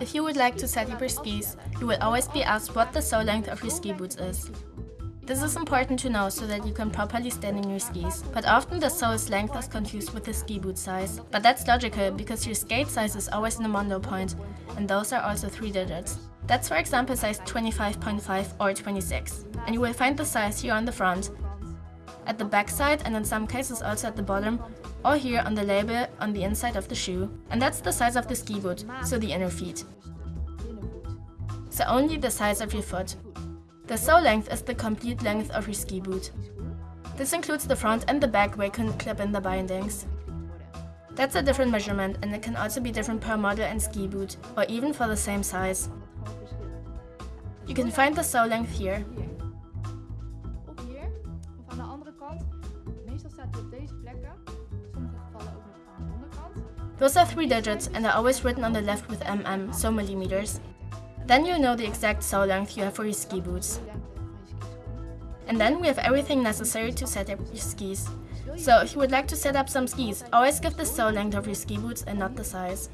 If you would like to set up your skis, you will always be asked what the sole length of your ski boots is. This is important to know so that you can properly stand in your skis, but often the sole's length is confused with the ski boot size. But that's logical, because your skate size is always in the mondo point, and those are also 3 digits. That's for example size 25.5 or 26, and you will find the size here on the front, at the back side and in some cases also at the bottom, or here on the label on the inside of the shoe. And that's the size of the ski boot, so the inner feet. So only the size of your foot. The sole length is the complete length of your ski boot. This includes the front and the back where you can clip in the bindings. That's a different measurement and it can also be different per model and ski boot, or even for the same size. You can find the sole length here. Of hier, of aan de andere kant. Meestal staat hij op deze plekken. Those are three digits and are always written on the left with mm, so millimeters. Then you know the exact sole length you have for your ski boots. And then we have everything necessary to set up your skis. So if you would like to set up some skis, always give the sole length of your ski boots and not the size.